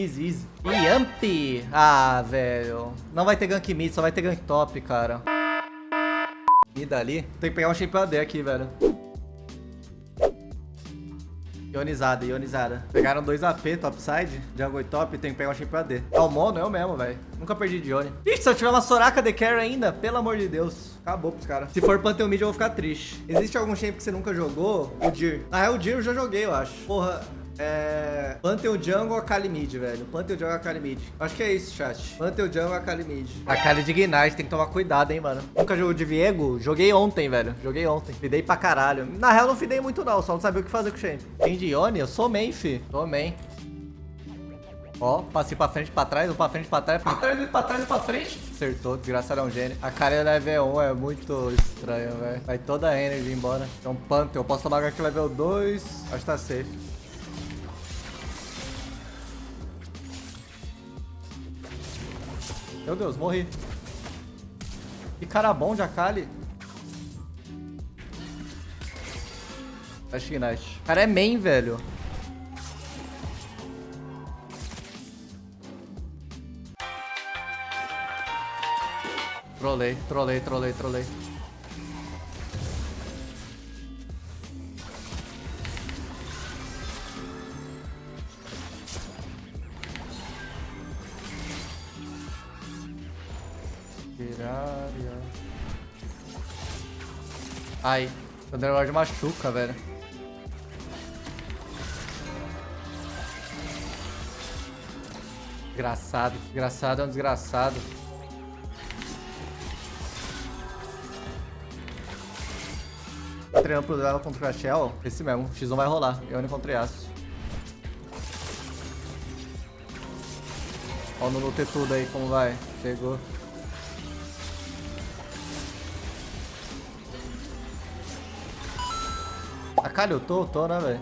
Easy, easy. Yamp! Ah, velho. Não vai ter gank mid, só vai ter gank top, cara. Mid ali. Tem que pegar um shape AD aqui, velho. Ionizada, ionizada. Pegaram dois AP topside, jungle e top, tem que pegar um shape AD. É o mono, eu mesmo, velho. Nunca perdi de Ione. Ixi, se eu tiver uma Soraka de carry ainda, pelo amor de Deus. Acabou pros caras. Se for Pantheon Mid, eu vou ficar triste. Existe algum shape que você nunca jogou? O Dir. Ah, é o Dir eu já joguei, eu acho. Porra, é... Pantheon Jungle ou Kali Mid, velho? Pantheon Jungle ou Kali Mid? Acho que é isso, chat. Pantheon Jungle ou Kali Mid? A Kali de Ignite, tem que tomar cuidado, hein, mano. Nunca jogou de Viego? Joguei ontem, velho. Joguei ontem. Fidei pra caralho. Na real, não fidei muito, não. Só não sabia o que fazer com o Shen. Tem de? Eu sou main, fi. Sou main. Ó, passei pra frente, pra trás, ou pra frente, pra trás, pra trás, pra trás, pra frente. Acertou, desgraçado é um gênio. A cara é level 1 é muito estranho, velho. Vai toda a energy embora. Então, Pantheon, eu posso tomar aqui level 2. Acho que tá safe. Meu Deus, morri. Que cara bom de Akali. Flash Ignite. O cara é main, velho. Trolei, trolei, trolei, trolei. Ai, Thunderlord machuca, velho. Desgraçado, desgraçado é um desgraçado. Pro duelo contra o Crashel? Esse mesmo, X1 vai rolar. Eu contra Yasuo. Ó o ter tudo aí, como vai. Chegou. A cara, eu tô, tô, né, velho?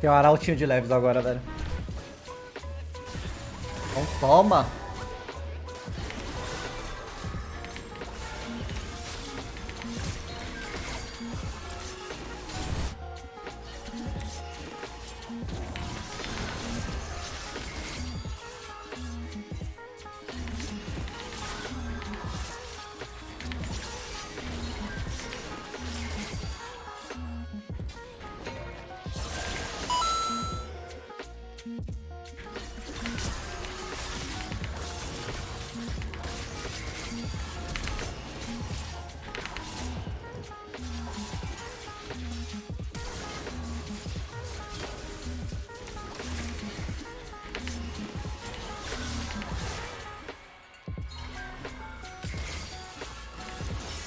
Tem um arautinho de leves agora, velho. Então toma.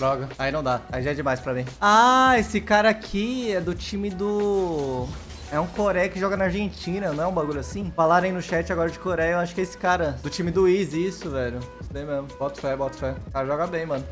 Droga. Aí não dá. Aí já é demais pra mim. Ah, esse cara aqui é do time do... É um Coreia que joga na Argentina, não é um bagulho assim? Falarem no chat agora de Coreia, eu acho que é esse cara. Do time do Easy, isso, velho. Isso daí mesmo. Bota fé, bota fé. O cara joga bem, mano.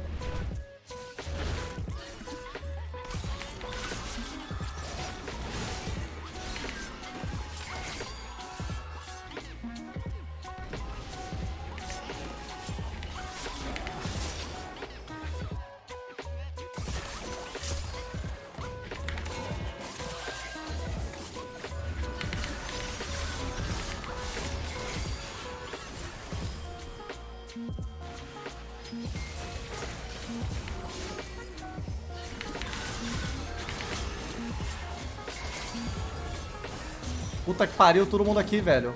Puta que pariu, todo mundo aqui, velho.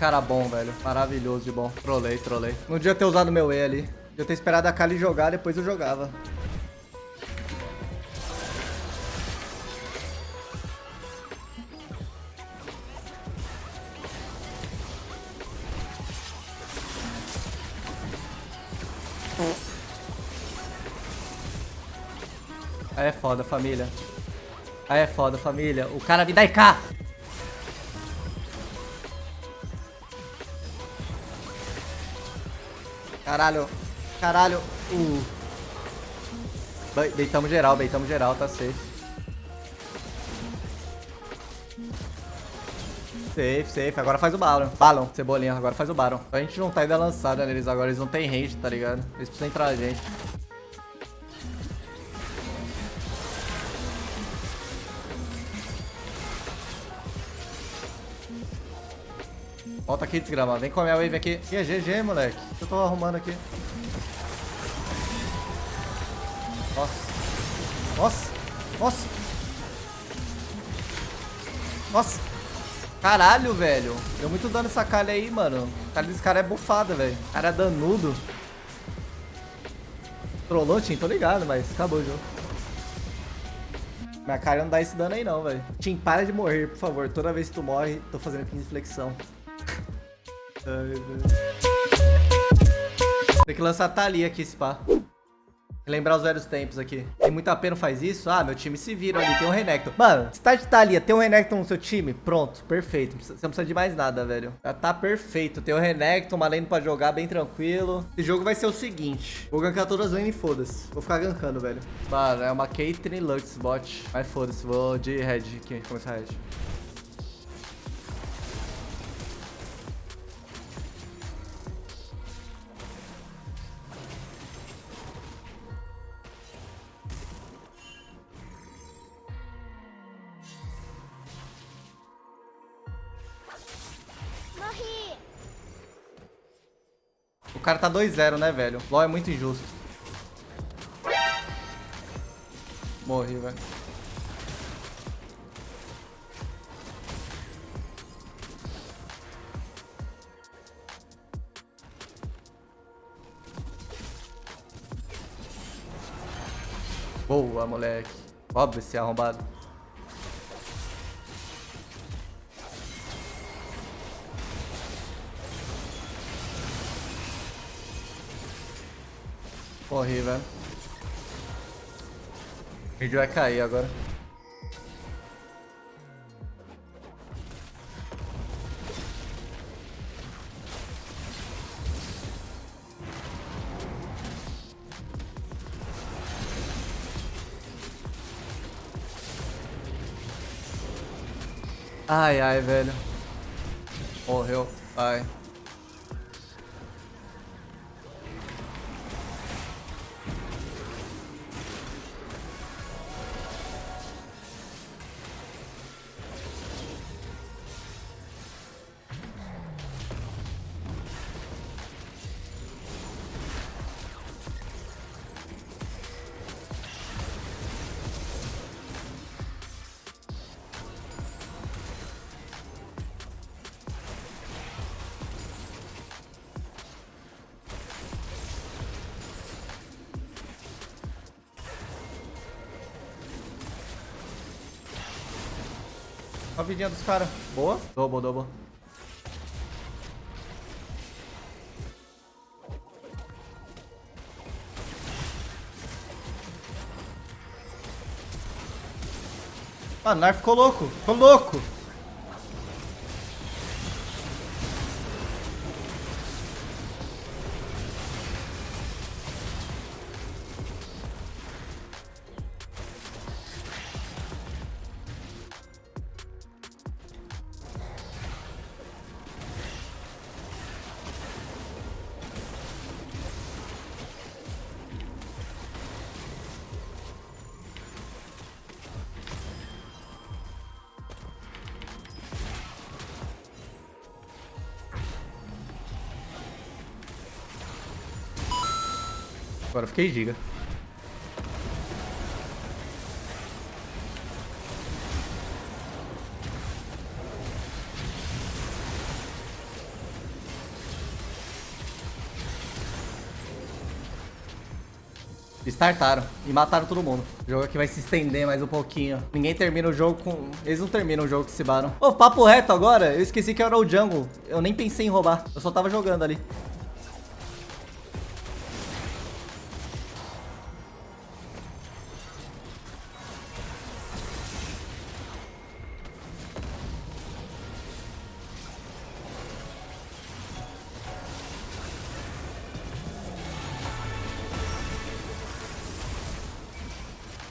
Cara bom, velho. Maravilhoso de bom. Trolei, trolei. Não devia ter usado meu E ali. Devia ter esperado a Kali jogar, depois eu jogava. Aí é foda, família. Aí é foda, família. O cara me dá cá. Caralho. Caralho. Uh. Beitamos geral, beitamos geral, tá safe. Safe, safe. Agora faz o Baron. Balon, cebolinha. Agora faz o Baron. A gente não tá ainda lançado neles agora. Eles não tem range, tá ligado? Eles precisam entrar a gente. Volta aqui, desgrama. Vem com a wave aqui. Que é GG, moleque. Eu tô arrumando aqui. Nossa. Nossa. Nossa. Nossa. Caralho, velho. Deu muito dano essa calha aí, mano. A calha desse cara é bufada, velho. O cara é danudo. Trollou, Tim? Tô ligado, mas acabou o jogo. Minha cara não dá esse dano aí não, velho. Tim, para de morrer, por favor. Toda vez que tu morre, tô fazendo 15 flexão. Tem que lançar a Thalia aqui, pá. Lembrar os velhos tempos aqui. Tem muita pena faz isso? Ah, meu time se vira ali, tem um Renekton. Mano, se tá Thalia, tem um Renekton no seu time? Pronto, perfeito. Você não precisa de mais nada, velho. Já tá perfeito. Tem o Renekton, uma lane pra jogar bem tranquilo. Esse jogo vai ser o seguinte. Vou gankar todas as lanes e foda-se. Vou ficar gankando, velho. Mano, é uma Caitlyn Lux bot. Mas foda-se, vou de Red aqui, começar Red. Cara tá 2-0, né, velho? LoL é muito injusto. Morri, velho. Boa, moleque. Óbvio esse arrombado. Morri, velho. O vídeo vai cair agora. Ai, ai, velho. Morreu. Ai. A vidinha dos caras. Boa. Double, double. Ah, o Nar ficou louco. Ficou louco. Agora fiquei giga. Startaram e mataram todo mundo. O jogo aqui vai se estender mais um pouquinho. Ninguém termina o jogo com... Eles não terminam o jogo que se baram. Ô, oh, papo reto agora. Eu esqueci que era o jungle. Eu nem pensei em roubar. Eu só tava jogando ali.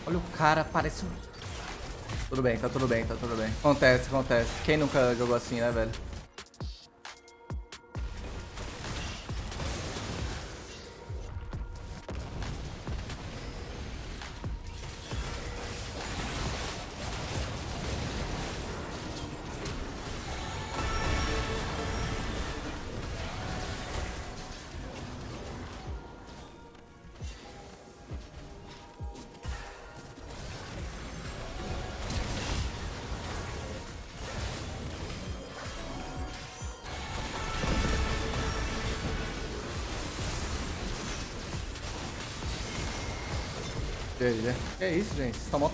Olha o cara, parece um... Tudo bem, tá tudo bem, tá tudo bem. Acontece, acontece. Quem nunca jogou assim, né, velho? Que isso, gente? Vocês estão mó.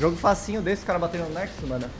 Jogo facinho desse, cara batendo no Nexus, mano.